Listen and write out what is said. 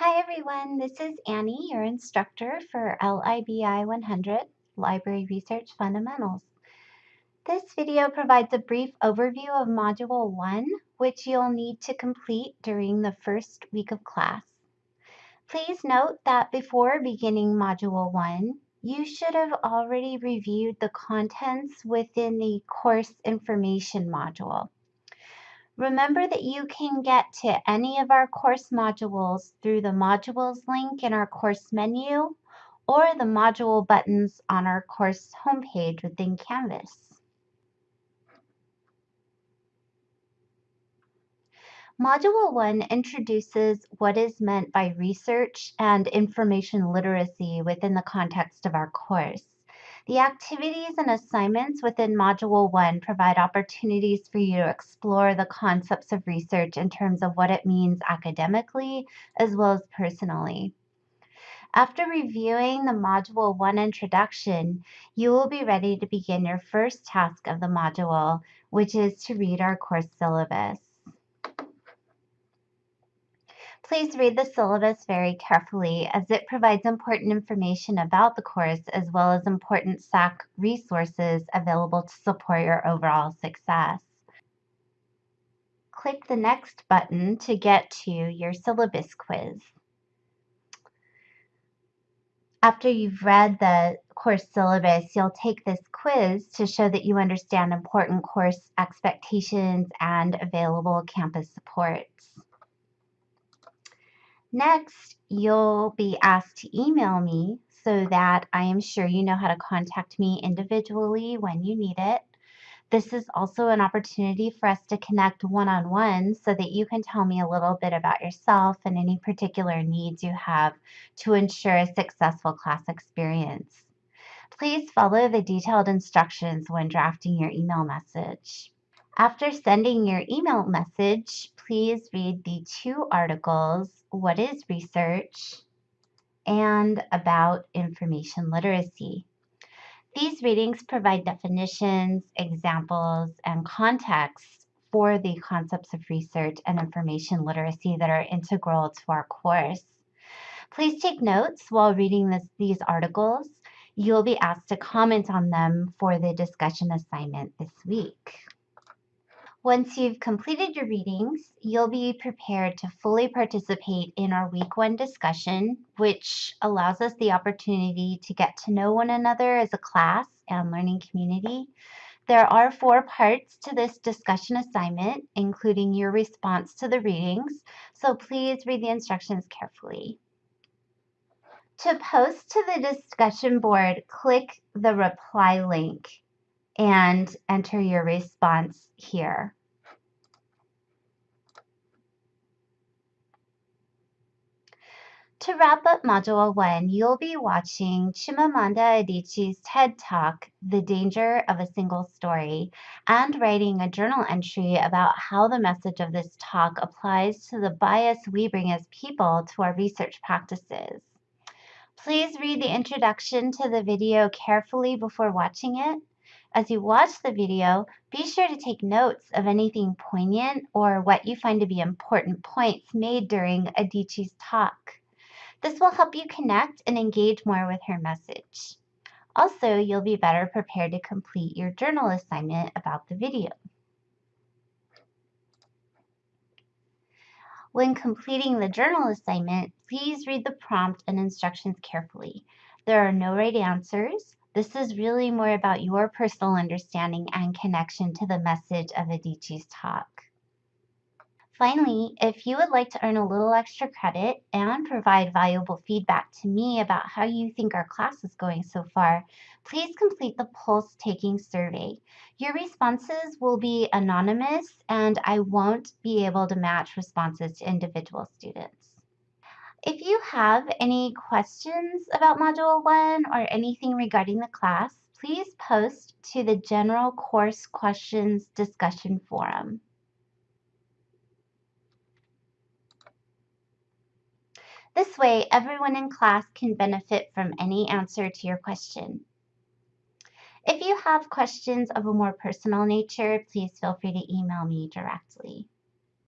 Hi everyone, this is Annie, your instructor for LIBI 100, Library Research Fundamentals. This video provides a brief overview of Module 1, which you'll need to complete during the first week of class. Please note that before beginning Module 1, you should have already reviewed the contents within the Course Information module. Remember that you can get to any of our course modules through the modules link in our course menu or the module buttons on our course homepage within Canvas. Module 1 introduces what is meant by research and information literacy within the context of our course. The activities and assignments within Module 1 provide opportunities for you to explore the concepts of research in terms of what it means academically as well as personally. After reviewing the Module 1 introduction, you will be ready to begin your first task of the module, which is to read our course syllabus. Please read the syllabus very carefully as it provides important information about the course as well as important SAC resources available to support your overall success. Click the Next button to get to your syllabus quiz. After you've read the course syllabus, you'll take this quiz to show that you understand important course expectations and available campus supports. Next, you'll be asked to email me so that I am sure you know how to contact me individually when you need it. This is also an opportunity for us to connect one on one so that you can tell me a little bit about yourself and any particular needs you have to ensure a successful class experience. Please follow the detailed instructions when drafting your email message. After sending your email message, please read the two articles, What is Research? and About Information Literacy. These readings provide definitions, examples, and context for the concepts of research and information literacy that are integral to our course. Please take notes while reading this, these articles. You'll be asked to comment on them for the discussion assignment this week. Once you've completed your readings, you'll be prepared to fully participate in our week one discussion, which allows us the opportunity to get to know one another as a class and learning community. There are four parts to this discussion assignment, including your response to the readings, so please read the instructions carefully. To post to the discussion board, click the reply link and enter your response here. To wrap up Module 1, you'll be watching Chimamanda Adichie's TED Talk, The Danger of a Single Story, and writing a journal entry about how the message of this talk applies to the bias we bring as people to our research practices. Please read the introduction to the video carefully before watching it. As you watch the video, be sure to take notes of anything poignant or what you find to be important points made during Adichie's talk. This will help you connect and engage more with her message. Also, you'll be better prepared to complete your journal assignment about the video. When completing the journal assignment, please read the prompt and instructions carefully. There are no right answers. This is really more about your personal understanding and connection to the message of Adichie's talk. Finally, if you would like to earn a little extra credit and provide valuable feedback to me about how you think our class is going so far, please complete the Pulse Taking survey. Your responses will be anonymous and I won't be able to match responses to individual students. If you have any questions about Module 1 or anything regarding the class, please post to the General Course Questions discussion forum. This way, everyone in class can benefit from any answer to your question. If you have questions of a more personal nature, please feel free to email me directly.